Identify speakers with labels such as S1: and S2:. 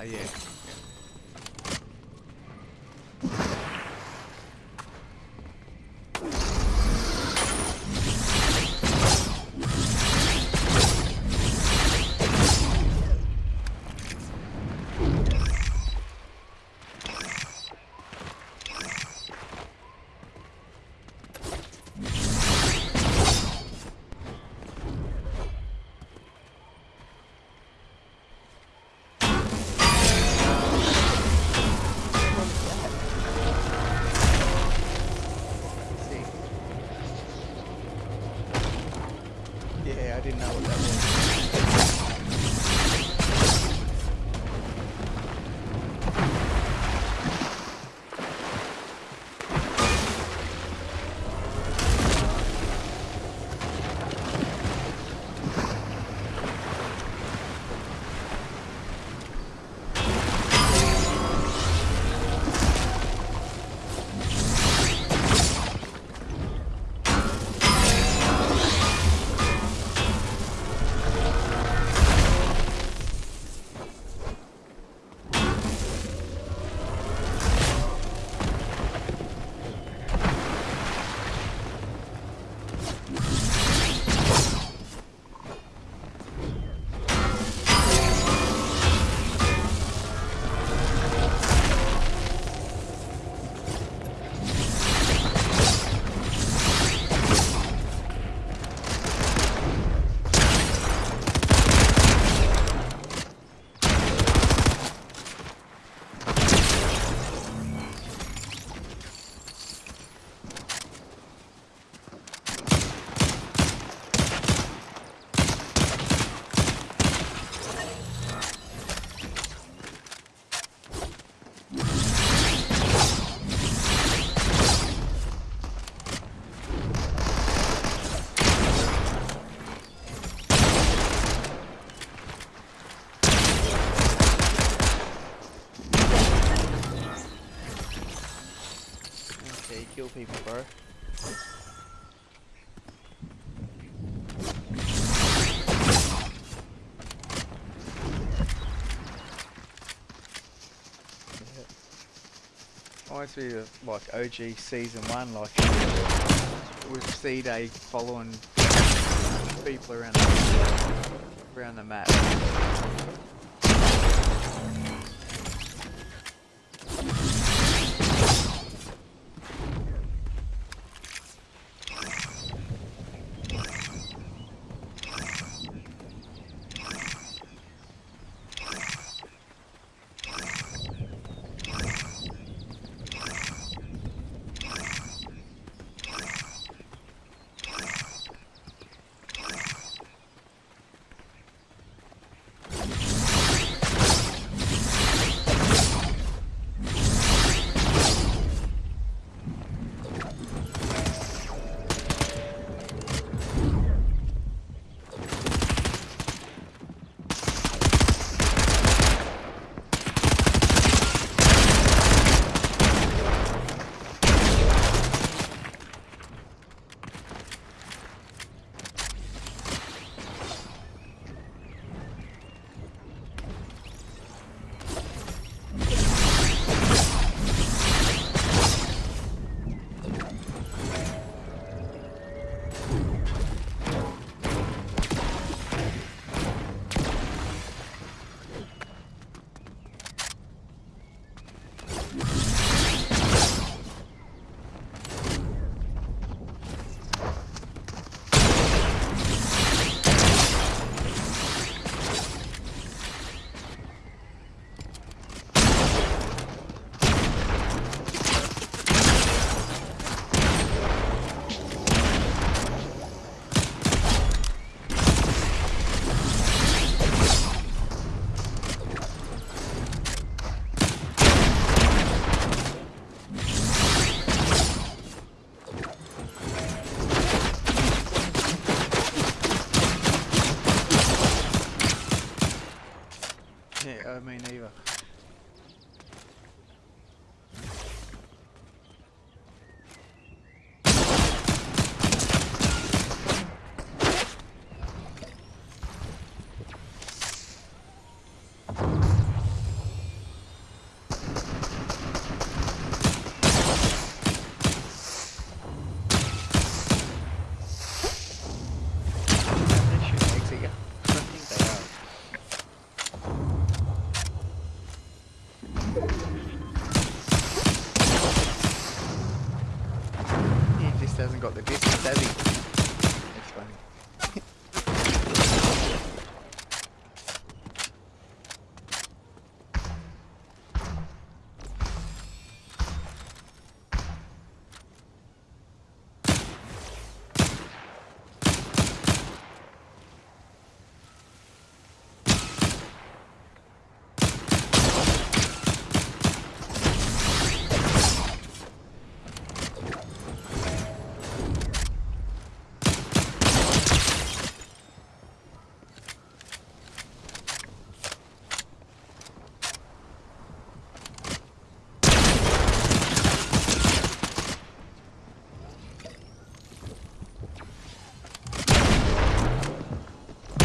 S1: Ah, yeah. didn't kill people, bro. Of uh, like OG season one, like with C Day following people around the, around the map.